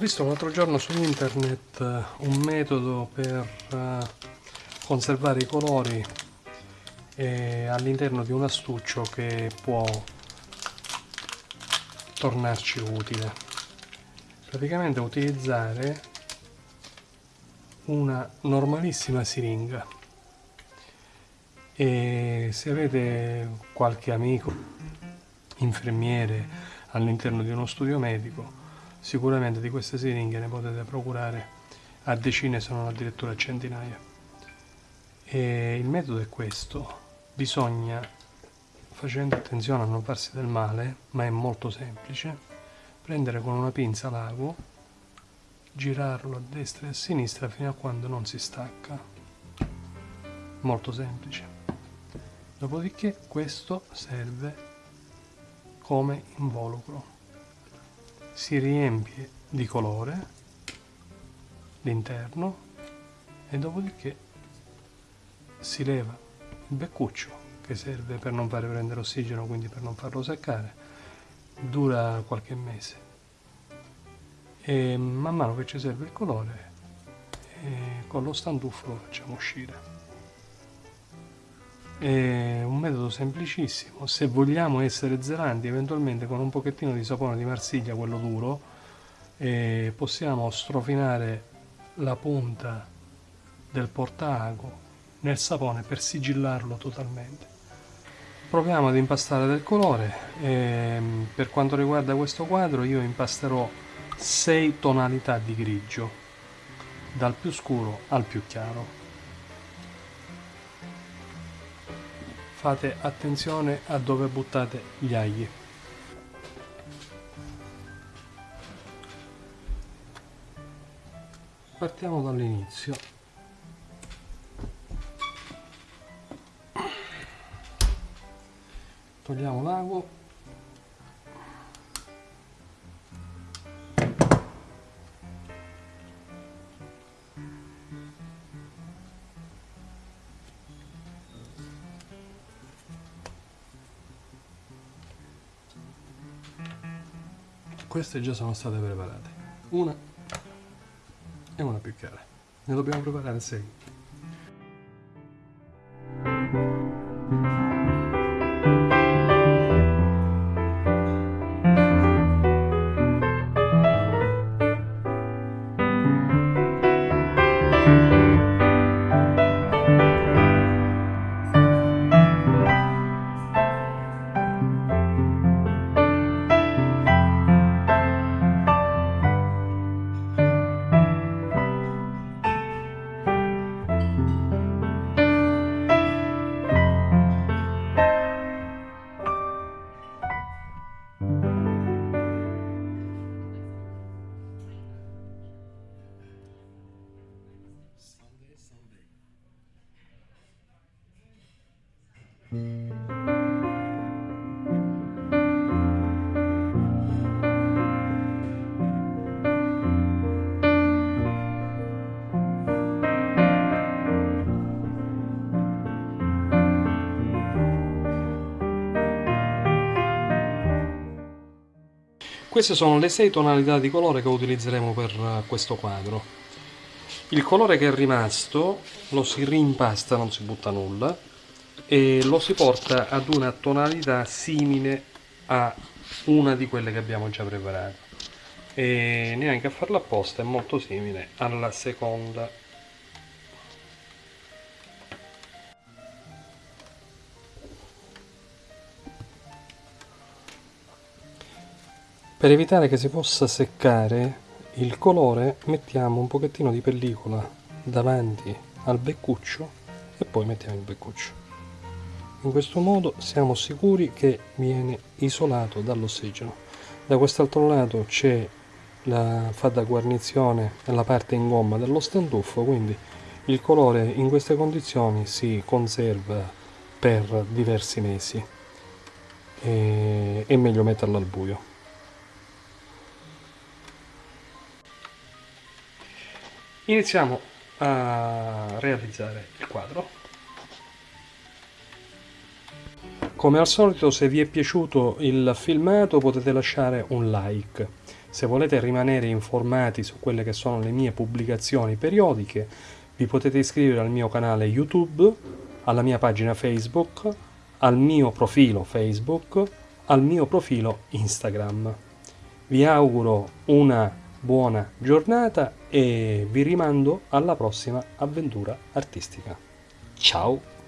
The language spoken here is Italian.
visto l'altro giorno su internet eh, un metodo per eh, conservare i colori eh, all'interno di un astuccio che può tornarci utile. Praticamente utilizzare una normalissima siringa e se avete qualche amico infermiere all'interno di uno studio medico sicuramente di queste siringhe ne potete procurare a decine se non addirittura a centinaia. E il metodo è questo. Bisogna facendo attenzione a non farsi del male ma è molto semplice prendere con una pinza l'ago girarlo a destra e a sinistra fino a quando non si stacca. Molto semplice. Dopodiché questo serve come involucro si riempie di colore l'interno e dopodiché si leva il beccuccio che serve per non fare prendere ossigeno quindi per non farlo seccare dura qualche mese. E man mano che ci serve il colore con lo standuffo lo facciamo uscire è un metodo semplicissimo, se vogliamo essere zelanti eventualmente con un pochettino di sapone di Marsiglia, quello duro, eh, possiamo strofinare la punta del portaago nel sapone per sigillarlo totalmente. Proviamo ad impastare del colore, eh, per quanto riguarda questo quadro io impasterò 6 tonalità di grigio, dal più scuro al più chiaro. Fate attenzione a dove buttate gli aghi partiamo dall'inizio. Togliamo l'ago queste già sono state preparate. Una e una più chiara ne dobbiamo preparare 6 Queste sono le sei tonalità di colore che utilizzeremo per eh, questo quadro. Il colore che è rimasto lo si rimpasta, non si butta nulla, e lo si porta ad una tonalità simile a una di quelle che abbiamo già preparato. E neanche a farlo apposta, è molto simile alla seconda Per evitare che si possa seccare il colore mettiamo un pochettino di pellicola davanti al beccuccio e poi mettiamo il beccuccio. In questo modo siamo sicuri che viene isolato dall'ossigeno. Da quest'altro lato c'è la fa da guarnizione la parte in gomma dello standuffo, quindi il colore in queste condizioni si conserva per diversi mesi. E è meglio metterlo al buio. iniziamo a realizzare il quadro come al solito se vi è piaciuto il filmato potete lasciare un like Se volete rimanere informati su quelle che sono le mie pubblicazioni periodiche, vi potete iscrivere al mio canale YouTube, alla mia pagina Facebook, al mio profilo Facebook, al mio profilo Instagram. Vi auguro una buona giornata e vi rimando alla prossima avventura artistica. Ciao!